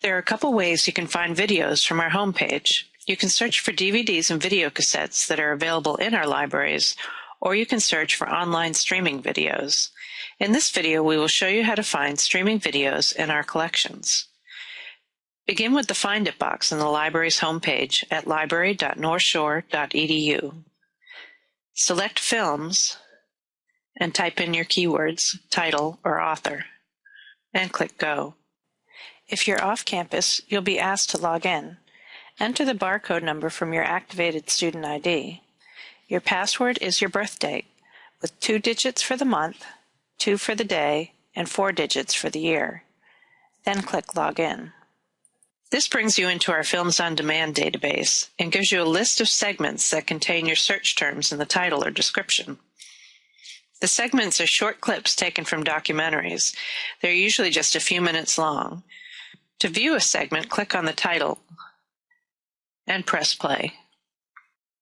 There are a couple ways you can find videos from our homepage. You can search for DVDs and video cassettes that are available in our libraries, or you can search for online streaming videos. In this video, we will show you how to find streaming videos in our collections. Begin with the Find It box in the library's homepage at library.northshore.edu. Select Films and type in your keywords, title or author, and click Go. If you're off campus, you'll be asked to log in. Enter the barcode number from your activated student ID. Your password is your birth date, with two digits for the month, two for the day, and four digits for the year. Then click Login. This brings you into our Films on Demand database and gives you a list of segments that contain your search terms in the title or description. The segments are short clips taken from documentaries. They're usually just a few minutes long. To view a segment, click on the title and press play.